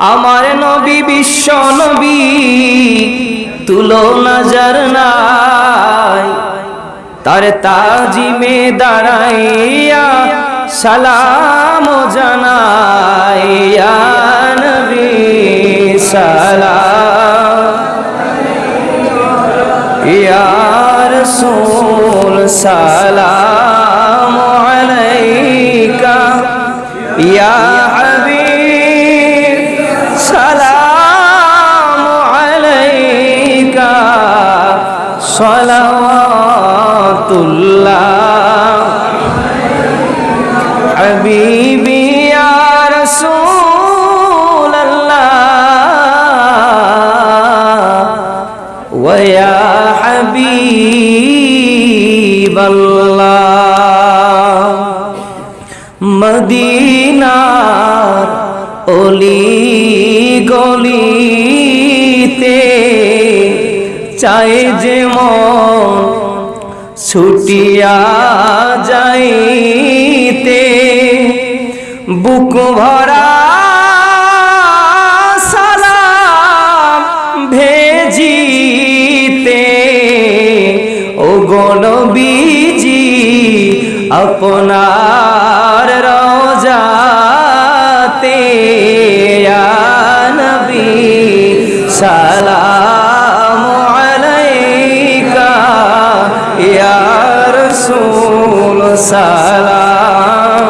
আমার নবী বিশ্ব নবী তুলো নজর নাই। তার তাজিমে দাঁড়াইয়া সালাম জানাইয়া নবী সালাম। ইয়া সালাম। সালাওয়াতুল্লাহ হাবিবি ওয়া হাবিব আল্লাহ মদিনার অলি গলিতে চাই যে মন ছুটিয়া যাইতে। বুক ভরা সালাম ভেজিতে। ও গণবীজি আপনার রোজাতে নবী সালাম সালাম।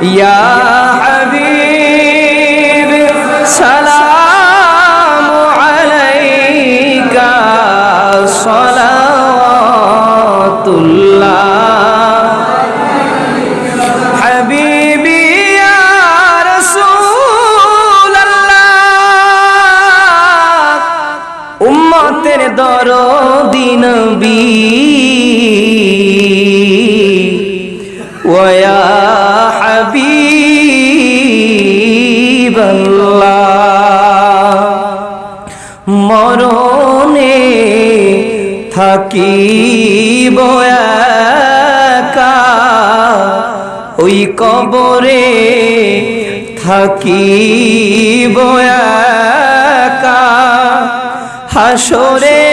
ইয়া হাবিব সালাম আলাইকা সালাওয়াতুল্লাহ। দরদি নবী। ওয়া মরণে থাকিব একা। ওই কবরে থাকিব একা। হাসরে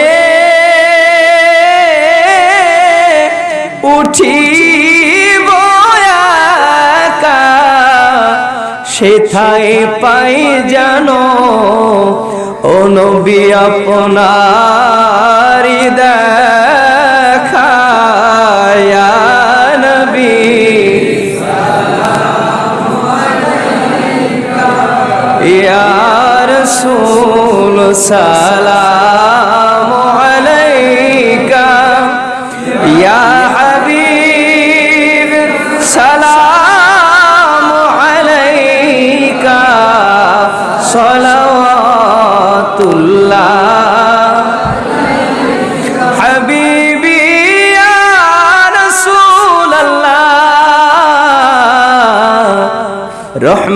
উঠিব একা। সেথায় পাই জানো ও নবী আপনার দেখা ইয়া নবী। ইয়া রাসূল সালাম।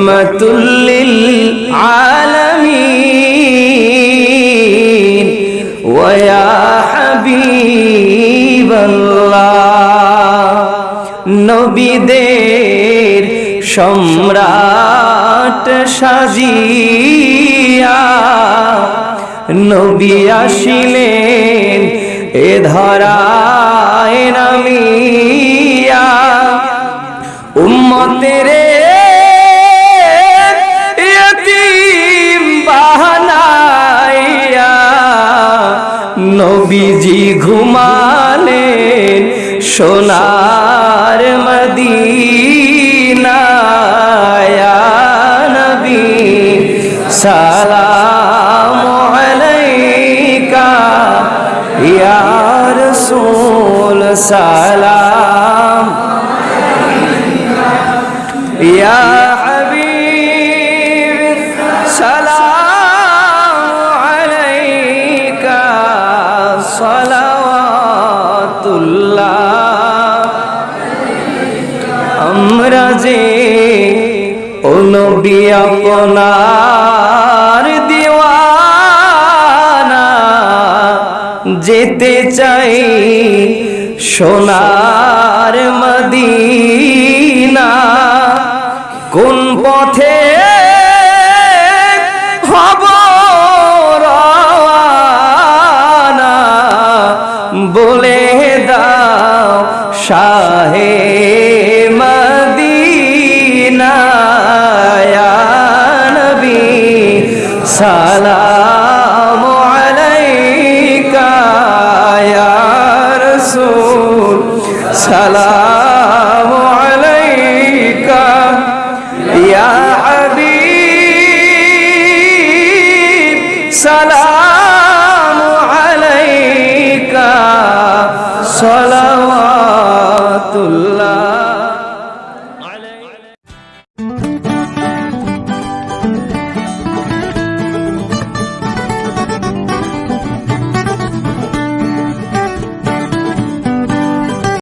রহমাতুল্লিল আলামিন। ওয়া হাবিবাল্লাহ। নবীদের সম্রাট সাজিয়া নবী আসিলেন এ ধরায় নামিয়া। উম্মতের সালাম আলাইকা ইয়া রাসূল সালাম ইয়া হাবিব সালাম আলাইকা সালাওয়াতুল্লাহ আমরা যে ও নবী আপনার যেতে চাই সোনার মদিনা। কোন পথে হব বলে দাও শাহে La la.